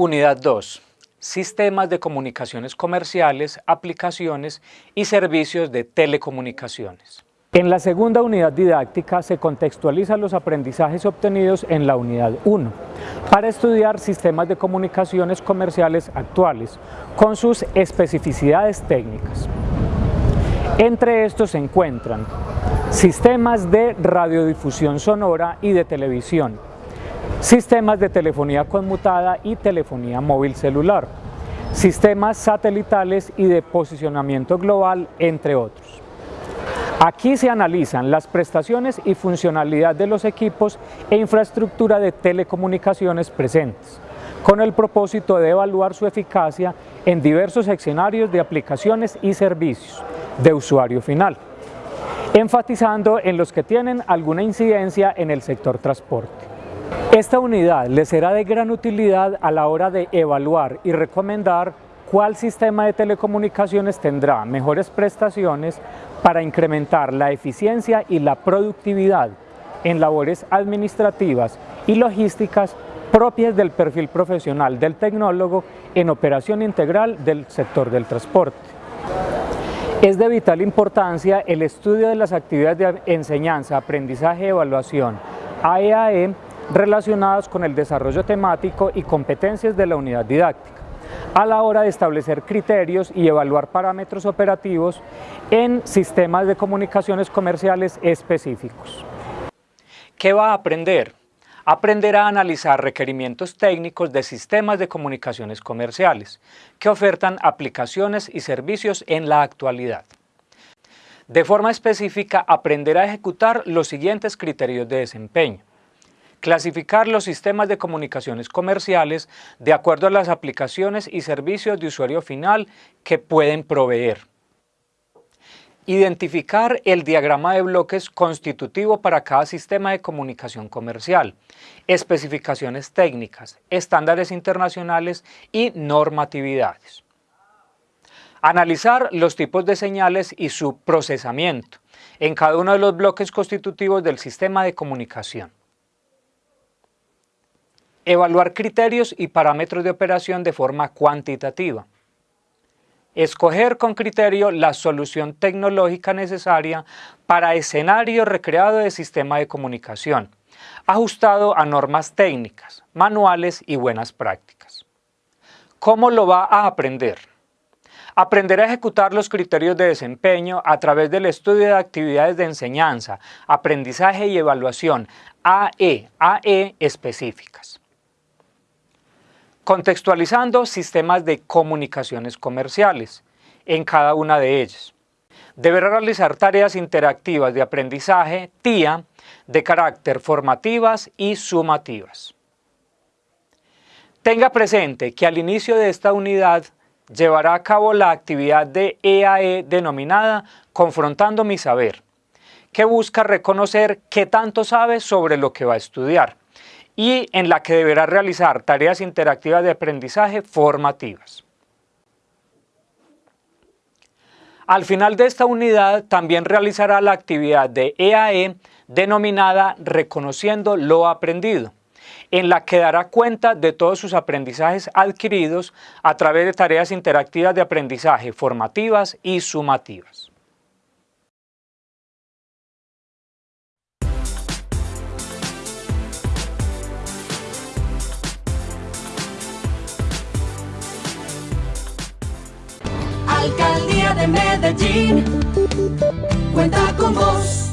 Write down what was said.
Unidad 2. Sistemas de comunicaciones comerciales, aplicaciones y servicios de telecomunicaciones. En la segunda unidad didáctica se contextualizan los aprendizajes obtenidos en la unidad 1 para estudiar sistemas de comunicaciones comerciales actuales con sus especificidades técnicas. Entre estos se encuentran sistemas de radiodifusión sonora y de televisión, sistemas de telefonía conmutada y telefonía móvil celular, sistemas satelitales y de posicionamiento global, entre otros. Aquí se analizan las prestaciones y funcionalidad de los equipos e infraestructura de telecomunicaciones presentes, con el propósito de evaluar su eficacia en diversos escenarios de aplicaciones y servicios de usuario final, enfatizando en los que tienen alguna incidencia en el sector transporte. Esta unidad les será de gran utilidad a la hora de evaluar y recomendar cuál sistema de telecomunicaciones tendrá mejores prestaciones para incrementar la eficiencia y la productividad en labores administrativas y logísticas propias del perfil profesional del tecnólogo en operación integral del sector del transporte. Es de vital importancia el estudio de las actividades de enseñanza, aprendizaje y evaluación AEAE relacionadas con el desarrollo temático y competencias de la unidad didáctica a la hora de establecer criterios y evaluar parámetros operativos en sistemas de comunicaciones comerciales específicos. ¿Qué va a aprender? Aprenderá a analizar requerimientos técnicos de sistemas de comunicaciones comerciales que ofertan aplicaciones y servicios en la actualidad. De forma específica, aprenderá a ejecutar los siguientes criterios de desempeño clasificar los sistemas de comunicaciones comerciales de acuerdo a las aplicaciones y servicios de usuario final que pueden proveer. Identificar el diagrama de bloques constitutivo para cada sistema de comunicación comercial, especificaciones técnicas, estándares internacionales y normatividades. Analizar los tipos de señales y su procesamiento en cada uno de los bloques constitutivos del sistema de comunicación Evaluar criterios y parámetros de operación de forma cuantitativa. Escoger con criterio la solución tecnológica necesaria para escenario recreado de sistema de comunicación, ajustado a normas técnicas, manuales y buenas prácticas. ¿Cómo lo va a aprender? Aprender a ejecutar los criterios de desempeño a través del estudio de actividades de enseñanza, aprendizaje y evaluación AE, AE específicas contextualizando sistemas de comunicaciones comerciales en cada una de ellas. Deberá realizar tareas interactivas de aprendizaje, TIA, de carácter formativas y sumativas. Tenga presente que al inicio de esta unidad llevará a cabo la actividad de EAE e denominada Confrontando mi Saber, que busca reconocer qué tanto sabe sobre lo que va a estudiar y en la que deberá realizar tareas interactivas de aprendizaje formativas. Al final de esta unidad también realizará la actividad de EAE e denominada Reconociendo lo aprendido, en la que dará cuenta de todos sus aprendizajes adquiridos a través de tareas interactivas de aprendizaje formativas y sumativas. Alcaldía de Medellín, cuenta con vos.